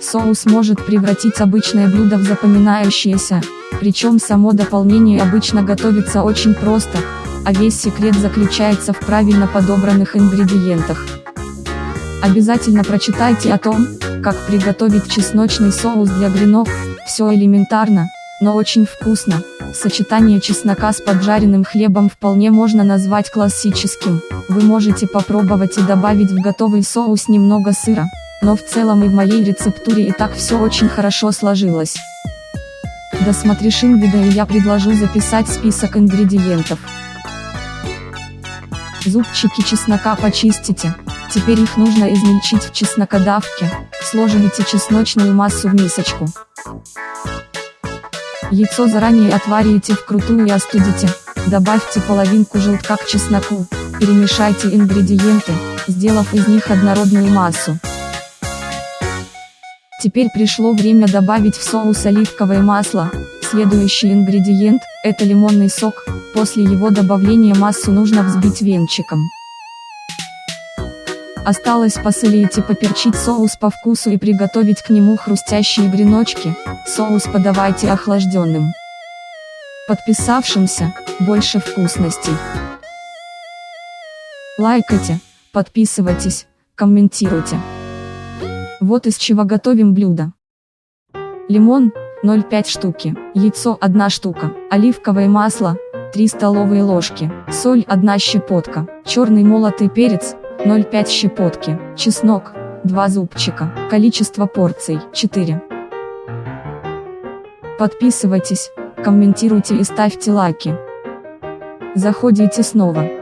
Соус может превратить обычное блюдо в запоминающееся, причем само дополнение обычно готовится очень просто, а весь секрет заключается в правильно подобранных ингредиентах. Обязательно прочитайте о том, как приготовить чесночный соус для гренок, все элементарно, но очень вкусно. Сочетание чеснока с поджаренным хлебом вполне можно назвать классическим. Вы можете попробовать и добавить в готовый соус немного сыра, но в целом и в моей рецептуре и так все очень хорошо сложилось. Досмотришь видео и я предложу записать список ингредиентов. Зубчики чеснока почистите, теперь их нужно измельчить в чеснокодавке, сложите чесночную массу в мисочку. Яйцо заранее отварите вкрутую и остудите, добавьте половинку желтка к чесноку, перемешайте ингредиенты, сделав из них однородную массу. Теперь пришло время добавить в соус оливковое масло, следующий ингредиент, это лимонный сок, после его добавления массу нужно взбить венчиком. Осталось посолить и поперчить соус по вкусу и приготовить к нему хрустящие греночки, соус подавайте охлажденным. Подписавшимся, больше вкусностей. Лайкайте, подписывайтесь, комментируйте. Вот из чего готовим блюдо. Лимон, 0,5 штуки, яйцо 1 штука, оливковое масло, 3 столовые ложки, соль 1 щепотка, черный молотый перец, 0,5 щепотки, чеснок, 2 зубчика, количество порций, 4. Подписывайтесь, комментируйте и ставьте лайки. Заходите снова.